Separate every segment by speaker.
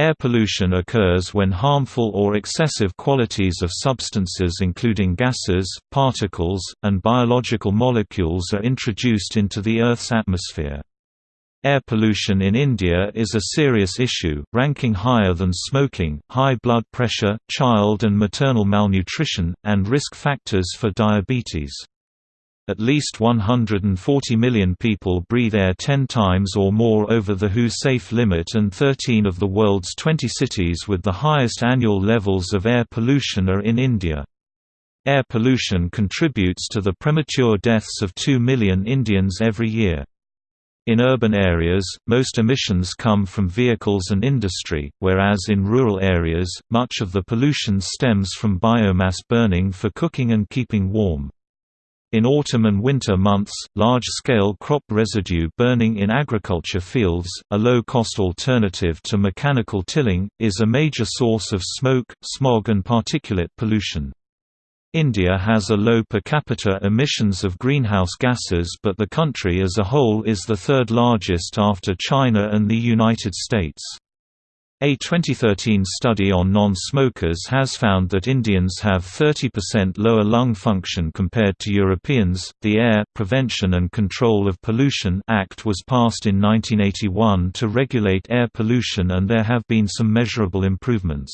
Speaker 1: Air pollution occurs when harmful or excessive qualities of substances including gases, particles, and biological molecules are introduced into the Earth's atmosphere. Air pollution in India is a serious issue, ranking higher than smoking, high blood pressure, child and maternal malnutrition, and risk factors for diabetes. At least 140 million people breathe air 10 times or more over the WHO safe limit and 13 of the world's 20 cities with the highest annual levels of air pollution are in India. Air pollution contributes to the premature deaths of 2 million Indians every year. In urban areas, most emissions come from vehicles and industry, whereas in rural areas, much of the pollution stems from biomass burning for cooking and keeping warm. In autumn and winter months, large-scale crop residue burning in agriculture fields, a low-cost alternative to mechanical tilling, is a major source of smoke, smog and particulate pollution. India has a low per capita emissions of greenhouse gases but the country as a whole is the third largest after China and the United States. A 2013 study on non-smokers has found that Indians have 30% lower lung function compared to Europeans. The Air Prevention and Control of Pollution Act was passed in 1981 to regulate air pollution and there have been some measurable improvements.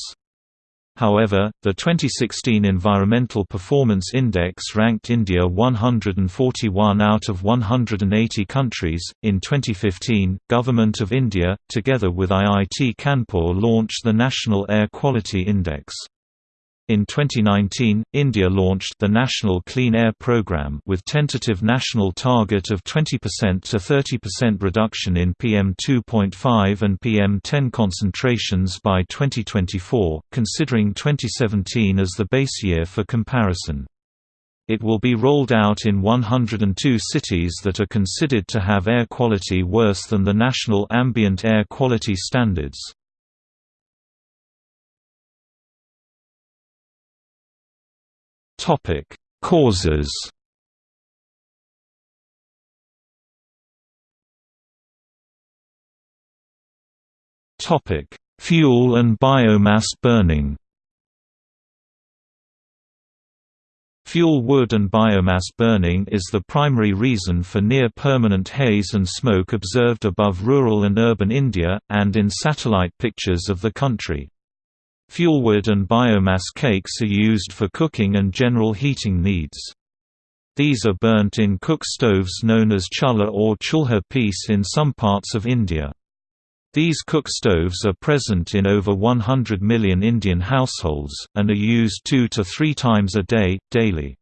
Speaker 1: However, the 2016 Environmental Performance Index ranked India 141 out of 180 countries. In 2015, Government of India, together with IIT Kanpur, launched the National Air Quality Index. In 2019, India launched the National Clean Air Programme with tentative national target of 20% to 30% reduction in PM2.5 and PM10 concentrations by 2024, considering 2017 as the base year for comparison. It will be rolled out in 102 cities that are considered to have air quality worse than the national ambient air quality standards. Topic: Causes. Topic: Fuel and biomass burning. Fuel wood and biomass burning is the primary reason for near-permanent haze and smoke observed above rural and urban India, and in satellite pictures of the country. Fuelwood and biomass cakes are used for cooking and general heating needs. These are burnt in cook stoves known as chulla or chulha piece in some parts of India. These cook stoves are present in over 100 million Indian households, and are used two to three times a day, daily.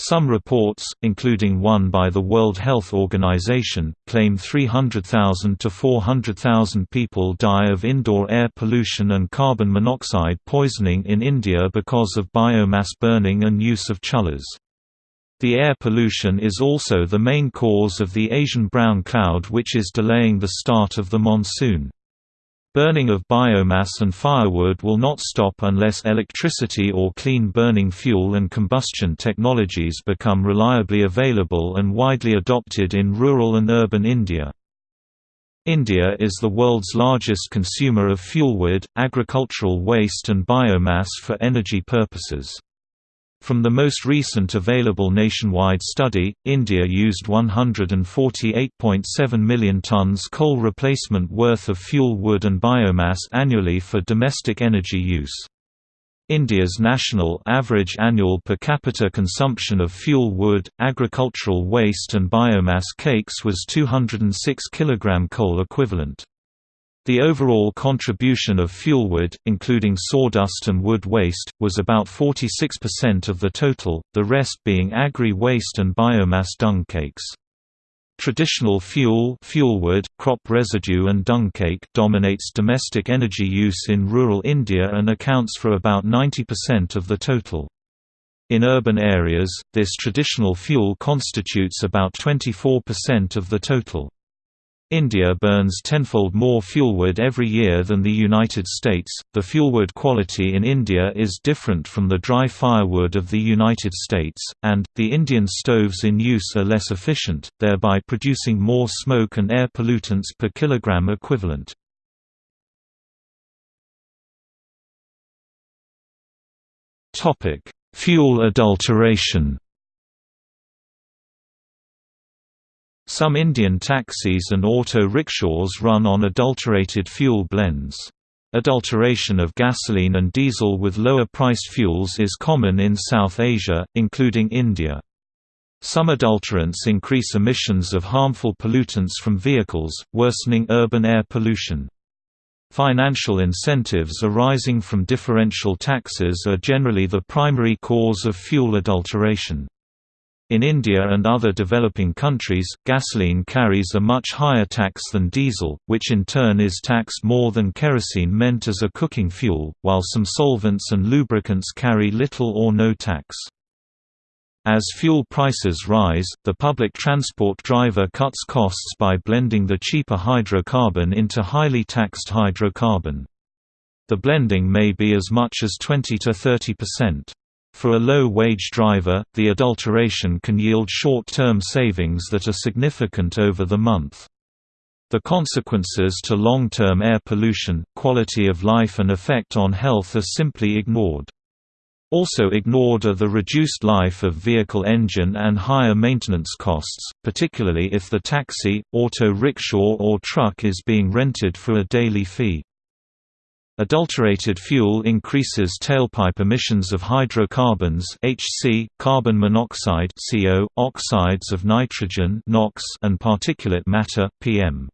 Speaker 1: Some reports, including one by the World Health Organization, claim 300,000 to 400,000 people die of indoor air pollution and carbon monoxide poisoning in India because of biomass burning and use of chulhas. The air pollution is also the main cause of the Asian brown cloud which is delaying the start of the monsoon. Burning of biomass and firewood will not stop unless electricity or clean burning fuel and combustion technologies become reliably available and widely adopted in rural and urban India. India is the world's largest consumer of fuelwood, agricultural waste and biomass for energy purposes. From the most recent available nationwide study, India used 148.7 million tonnes coal replacement worth of fuel wood and biomass annually for domestic energy use. India's national average annual per capita consumption of fuel wood, agricultural waste and biomass cakes was 206 kg coal equivalent. The overall contribution of fuelwood, including sawdust and wood waste, was about 46% of the total, the rest being agri-waste and biomass dung cakes. Traditional fuel fuelwood, crop residue and dung cake dominates domestic energy use in rural India and accounts for about 90% of the total. In urban areas, this traditional fuel constitutes about 24% of the total. India burns tenfold more fuelwood every year than the United States. The fuelwood quality in India is different from the dry firewood of the United States, and, the Indian stoves in use are less efficient, thereby producing more smoke and air pollutants per kilogram equivalent. Fuel adulteration Some Indian taxis and auto rickshaws run on adulterated fuel blends. Adulteration of gasoline and diesel with lower-priced fuels is common in South Asia, including India. Some adulterants increase emissions of harmful pollutants from vehicles, worsening urban air pollution. Financial incentives arising from differential taxes are generally the primary cause of fuel adulteration. In India and other developing countries, gasoline carries a much higher tax than diesel, which in turn is taxed more than kerosene meant as a cooking fuel, while some solvents and lubricants carry little or no tax. As fuel prices rise, the public transport driver cuts costs by blending the cheaper hydrocarbon into highly taxed hydrocarbon. The blending may be as much as 20 to 30 percent. For a low-wage driver, the adulteration can yield short-term savings that are significant over the month. The consequences to long-term air pollution, quality of life and effect on health are simply ignored. Also ignored are the reduced life of vehicle engine and higher maintenance costs, particularly if the taxi, auto rickshaw or truck is being rented for a daily fee. Adulterated fuel increases tailpipe emissions of hydrocarbons HC, carbon monoxide CO, oxides of nitrogen NOx, and particulate matter PM.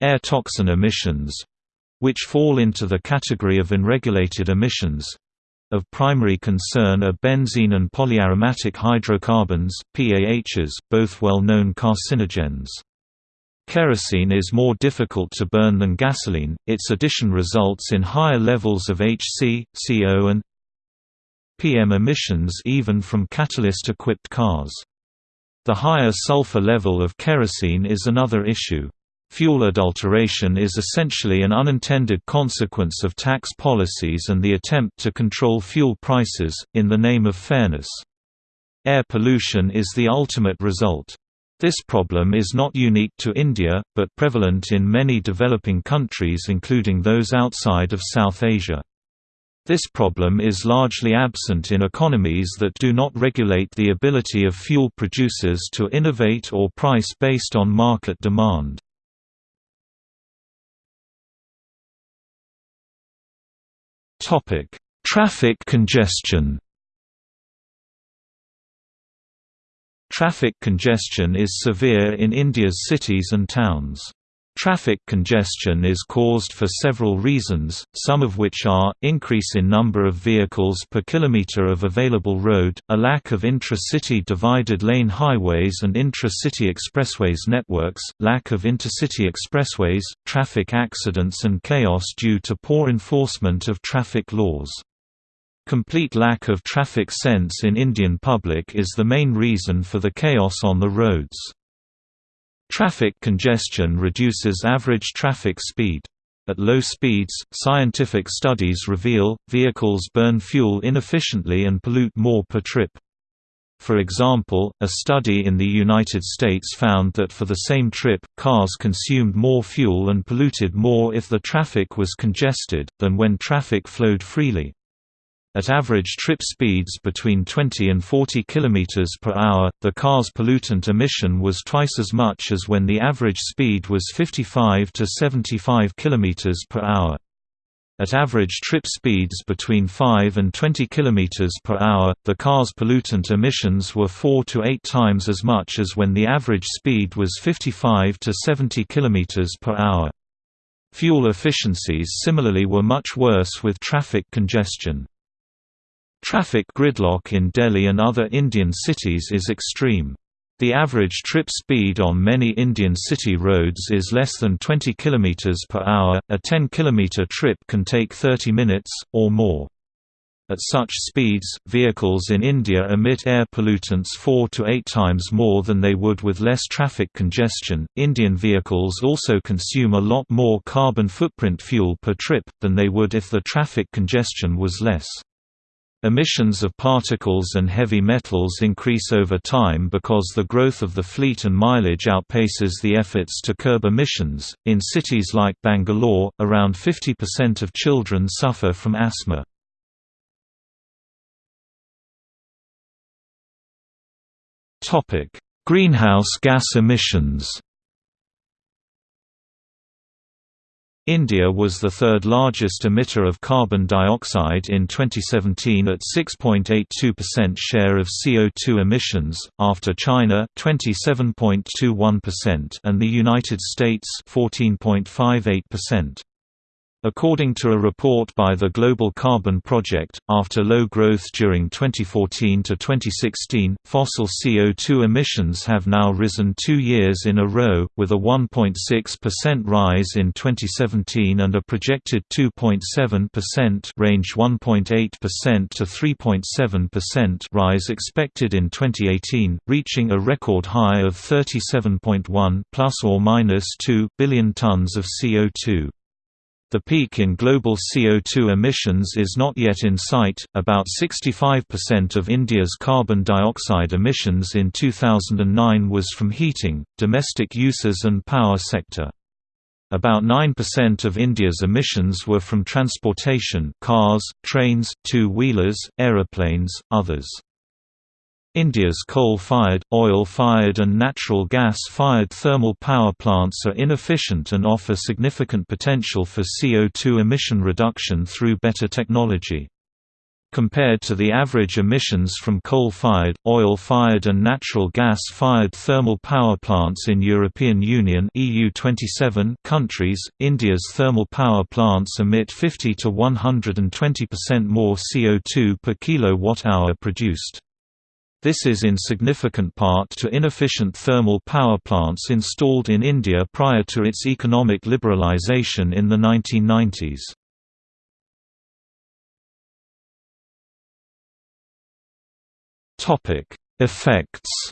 Speaker 1: Air toxin emissions which fall into the category of unregulated emissions of primary concern are benzene and polyaromatic hydrocarbons PAHs, both well-known carcinogens. Kerosene is more difficult to burn than gasoline, its addition results in higher levels of HC, CO and PM emissions even from catalyst-equipped cars. The higher sulfur level of kerosene is another issue. Fuel adulteration is essentially an unintended consequence of tax policies and the attempt to control fuel prices, in the name of fairness. Air pollution is the ultimate result. This problem is not unique to India, but prevalent in many developing countries including those outside of South Asia. This problem is largely absent in economies that do not regulate the ability of fuel producers to innovate or price based on market demand. Traffic congestion Traffic congestion is severe in India's cities and towns. Traffic congestion is caused for several reasons, some of which are, increase in number of vehicles per kilometre of available road, a lack of intra-city divided lane highways and intra-city expressways networks, lack of intercity expressways, traffic accidents and chaos due to poor enforcement of traffic laws. Complete lack of traffic sense in Indian public is the main reason for the chaos on the roads. Traffic congestion reduces average traffic speed. At low speeds, scientific studies reveal, vehicles burn fuel inefficiently and pollute more per trip. For example, a study in the United States found that for the same trip, cars consumed more fuel and polluted more if the traffic was congested, than when traffic flowed freely. At average trip speeds between 20 and 40 km per hour, the car's pollutant emission was twice as much as when the average speed was 55 to 75 km per hour. At average trip speeds between 5 and 20 km per hour, the car's pollutant emissions were 4 to 8 times as much as when the average speed was 55 to 70 km per hour. Fuel efficiencies similarly were much worse with traffic congestion. Traffic gridlock in Delhi and other Indian cities is extreme. The average trip speed on many Indian city roads is less than 20 km per hour. A 10 km trip can take 30 minutes or more. At such speeds, vehicles in India emit air pollutants 4 to 8 times more than they would with less traffic congestion. Indian vehicles also consume a lot more carbon footprint fuel per trip than they would if the traffic congestion was less. Emissions of particles and heavy metals increase over time because the growth of the fleet and mileage outpaces the efforts to curb emissions. In cities like Bangalore, around 50% of children suffer from asthma. Topic: Greenhouse gas emissions. India was the third largest emitter of carbon dioxide in 2017 at 6.82% share of CO2 emissions, after China 27.21% and the United States 14.58%. According to a report by the Global Carbon Project, after low growth during 2014 to 2016, fossil CO2 emissions have now risen two years in a row, with a 1.6% rise in 2017 and a projected 2.7% range 1.8% to 3.7% rise expected in 2018, reaching a record high of 37.1 plus or minus 2 billion tons of CO2. The peak in global CO2 emissions is not yet in sight. About 65% of India's carbon dioxide emissions in 2009 was from heating, domestic uses, and power sector. About 9% of India's emissions were from transportation cars, trains, two-wheelers, aeroplanes, others. India's coal-fired, oil-fired and natural gas-fired thermal power plants are inefficient and offer significant potential for CO2 emission reduction through better technology. Compared to the average emissions from coal-fired, oil-fired and natural gas-fired thermal power plants in European Union EU 27 countries, India's thermal power plants emit 50 to 120% more CO2 per kilowatt-hour produced. This is in significant part to inefficient thermal power plants installed in India prior to its economic liberalisation in the 1990s. Effects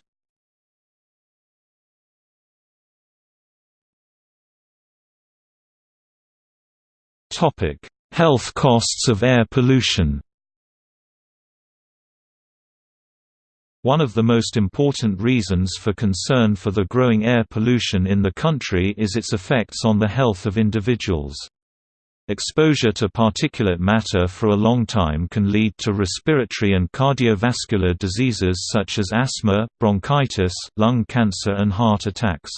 Speaker 1: Health costs of air pollution One of the most important reasons for concern for the growing air pollution in the country is its effects on the health of individuals. Exposure to particulate matter for a long time can lead to respiratory and cardiovascular diseases such as asthma, bronchitis, lung cancer and heart attacks.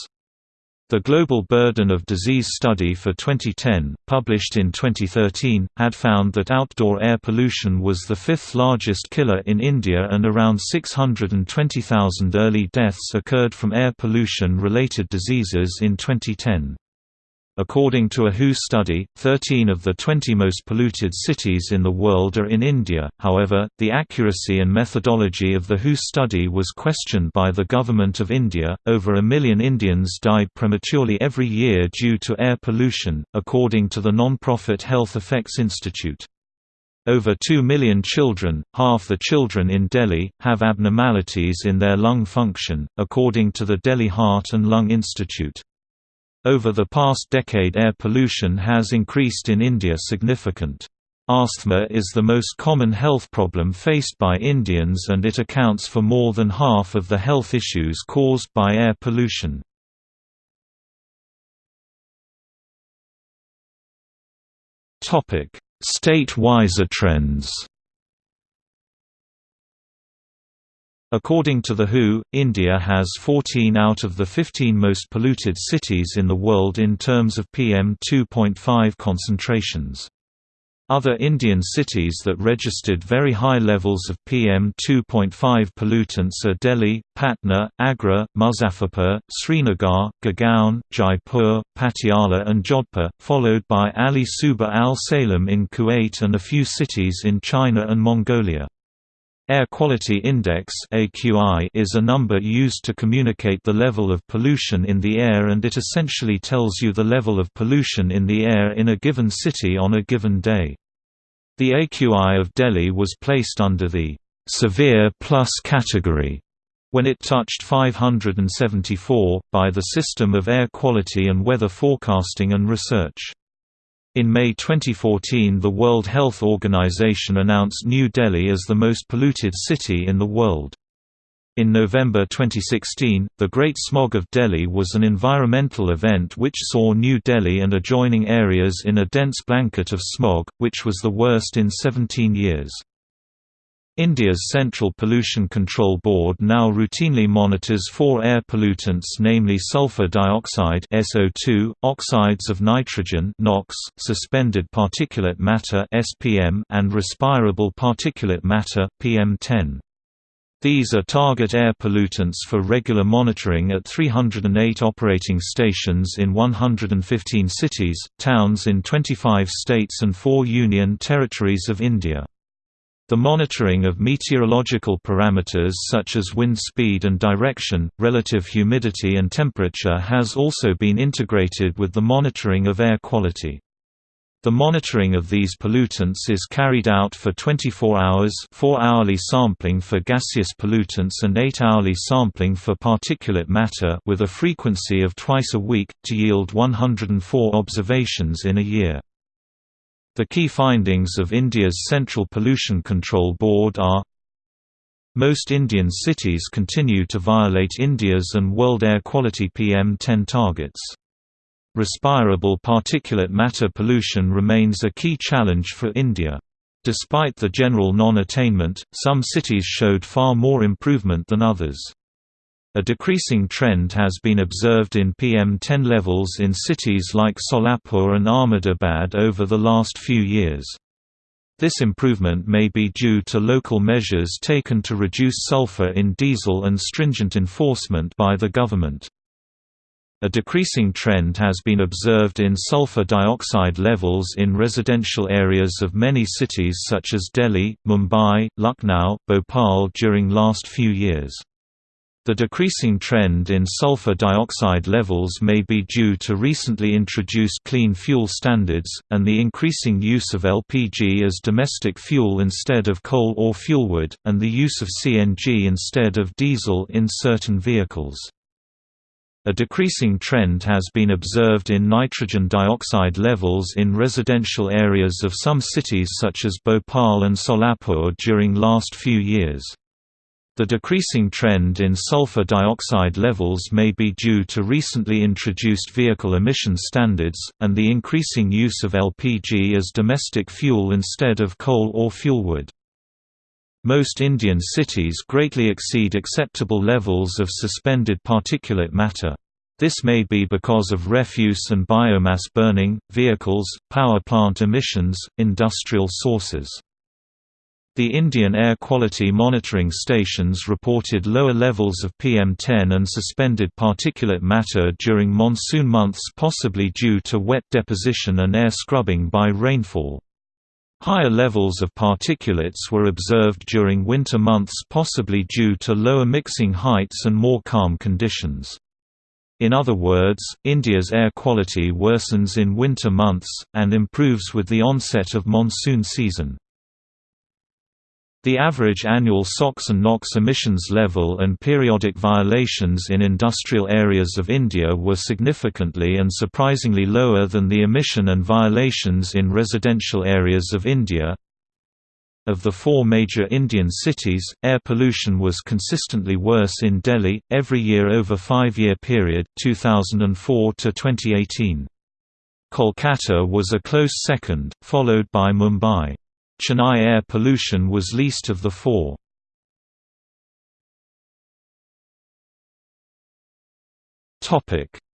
Speaker 1: The Global Burden of Disease Study for 2010, published in 2013, had found that outdoor air pollution was the fifth largest killer in India and around 620,000 early deaths occurred from air pollution-related diseases in 2010. According to a WHO study, 13 of the 20 most polluted cities in the world are in India, however, the accuracy and methodology of the WHO study was questioned by the Government of India. Over a million Indians die prematurely every year due to air pollution, according to the non-profit Health Effects Institute. Over 2 million children, half the children in Delhi, have abnormalities in their lung function, according to the Delhi Heart and Lung Institute. Over the past decade air pollution has increased in India significant. Asthma is the most common health problem faced by Indians and it accounts for more than half of the health issues caused by air pollution. State-wise trends According to the WHO, India has 14 out of the 15 most polluted cities in the world in terms of PM2.5 concentrations. Other Indian cities that registered very high levels of PM2.5 pollutants are Delhi, Patna, Agra, Muzaffarpur, Srinagar, Gurgaon, Jaipur, Patiala and Jodhpur, followed by Ali Subah Al Salem in Kuwait and a few cities in China and Mongolia. Air Quality Index is a number used to communicate the level of pollution in the air and it essentially tells you the level of pollution in the air in a given city on a given day. The AQI of Delhi was placed under the severe plus category when it touched 574 by the System of Air Quality and Weather Forecasting and Research. In May 2014 the World Health Organization announced New Delhi as the most polluted city in the world. In November 2016, the Great Smog of Delhi was an environmental event which saw New Delhi and adjoining areas in a dense blanket of smog, which was the worst in 17 years. India's Central Pollution Control Board now routinely monitors four air pollutants namely sulfur dioxide SO2, oxides of nitrogen NOx, suspended particulate matter SPM, and respirable particulate matter PM10. These are target air pollutants for regular monitoring at 308 operating stations in 115 cities, towns in 25 states and 4 union territories of India. The monitoring of meteorological parameters such as wind speed and direction, relative humidity and temperature has also been integrated with the monitoring of air quality. The monitoring of these pollutants is carried out for 24 hours 4 hourly sampling for gaseous pollutants and 8 hourly sampling for particulate matter with a frequency of twice a week, to yield 104 observations in a year. The key findings of India's Central Pollution Control Board are Most Indian cities continue to violate India's and world air quality PM10 targets. Respirable particulate matter pollution remains a key challenge for India. Despite the general non-attainment, some cities showed far more improvement than others. A decreasing trend has been observed in PM10 levels in cities like Solapur and Ahmedabad over the last few years. This improvement may be due to local measures taken to reduce sulfur in diesel and stringent enforcement by the government. A decreasing trend has been observed in sulfur dioxide levels in residential areas of many cities such as Delhi, Mumbai, Lucknow, Bhopal during last few years. The decreasing trend in sulfur dioxide levels may be due to recently introduced clean fuel standards, and the increasing use of LPG as domestic fuel instead of coal or fuelwood, and the use of CNG instead of diesel in certain vehicles. A decreasing trend has been observed in nitrogen dioxide levels in residential areas of some cities such as Bhopal and Solapur during last few years. The decreasing trend in sulfur dioxide levels may be due to recently introduced vehicle emission standards, and the increasing use of LPG as domestic fuel instead of coal or fuelwood. Most Indian cities greatly exceed acceptable levels of suspended particulate matter. This may be because of refuse and biomass burning, vehicles, power plant emissions, industrial sources. The Indian Air Quality Monitoring Stations reported lower levels of PM10 and suspended particulate matter during monsoon months possibly due to wet deposition and air scrubbing by rainfall. Higher levels of particulates were observed during winter months possibly due to lower mixing heights and more calm conditions. In other words, India's air quality worsens in winter months, and improves with the onset of monsoon season. The average annual SOx and NOx emissions level and periodic violations in industrial areas of India were significantly and surprisingly lower than the emission and violations in residential areas of India. Of the four major Indian cities, air pollution was consistently worse in Delhi, every year over five-year period 2004 to 2018. Kolkata was a close second, followed by Mumbai. Chennai air pollution was least of the four.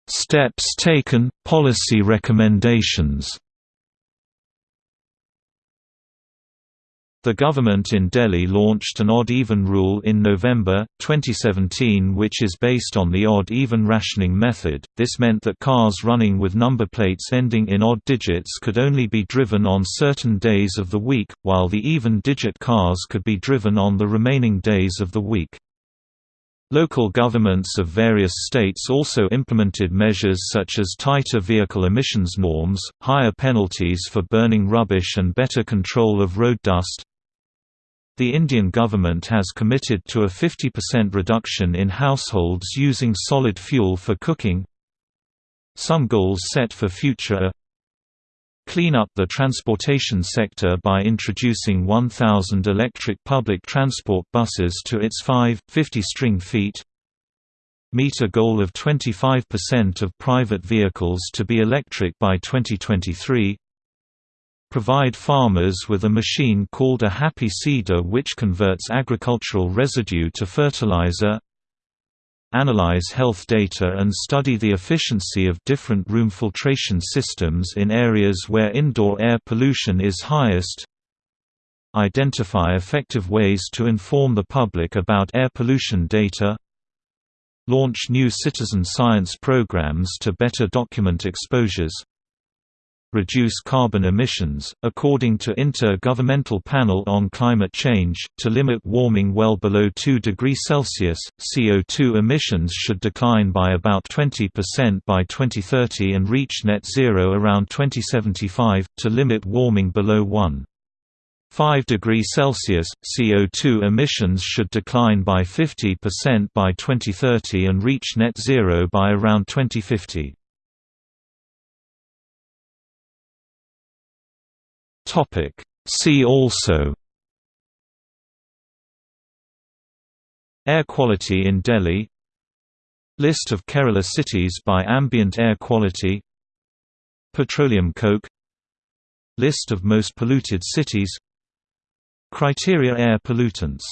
Speaker 1: Steps taken, policy recommendations The government in Delhi launched an odd-even rule in November, 2017 which is based on the odd-even rationing method. This meant that cars running with number plates ending in odd digits could only be driven on certain days of the week, while the even-digit cars could be driven on the remaining days of the week. Local governments of various states also implemented measures such as tighter vehicle emissions norms, higher penalties for burning rubbish and better control of road dust. The Indian government has committed to a 50% reduction in households using solid fuel for cooking. Some goals set for future Clean up the transportation sector by introducing 1,000 electric public transport buses to its 5, 50 string feet Meet a goal of 25% of private vehicles to be electric by 2023 Provide farmers with a machine called a happy seeder which converts agricultural residue to fertilizer Analyze health data and study the efficiency of different room filtration systems in areas where indoor air pollution is highest Identify effective ways to inform the public about air pollution data Launch new citizen science programs to better document exposures reduce carbon emissions, according to Inter-Governmental Panel on Climate Change, to limit warming well below 2 degrees Celsius, CO2 emissions should decline by about 20% by 2030 and reach net zero around 2075, to limit warming below 1. 5 degrees Celsius, CO2 emissions should decline by 50% by 2030 and reach net zero by around 2050. Topic. See also. Air quality in Delhi. List of Kerala cities by ambient air quality. Petroleum coke. List of most polluted cities. Criteria air pollutants